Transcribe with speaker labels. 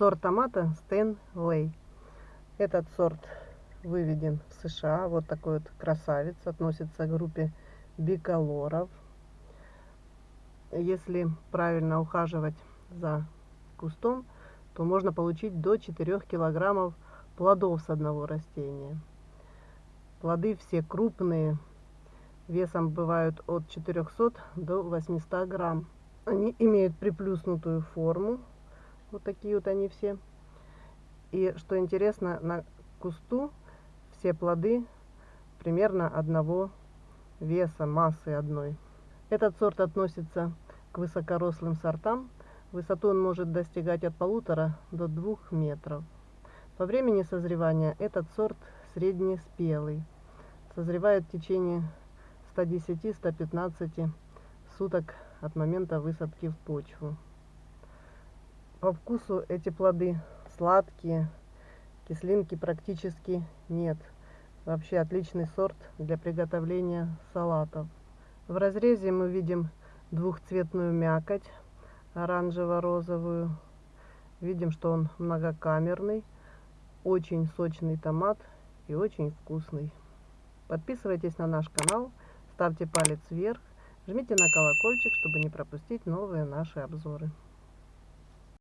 Speaker 1: Сорт томата Стэнлей. Этот сорт выведен в США. Вот такой вот красавец. Относится к группе биколоров. Если правильно ухаживать за кустом, то можно получить до 4 килограммов плодов с одного растения. Плоды все крупные, весом бывают от 400 до 800 грамм. Они имеют приплюснутую форму, вот такие вот они все. И что интересно, на кусту все плоды примерно одного веса, массы одной. Этот сорт относится к высокорослым сортам. Высоту он может достигать от полутора до двух метров. По времени созревания этот сорт среднеспелый. Созревает в течение 110-115 суток от момента высадки в почву. По вкусу эти плоды сладкие, кислинки практически нет. Вообще отличный сорт для приготовления салатов. В разрезе мы видим двухцветную мякоть, оранжево-розовую. Видим, что он многокамерный, очень сочный томат и очень вкусный. Подписывайтесь на наш канал, ставьте палец вверх, жмите на колокольчик, чтобы не пропустить новые наши обзоры.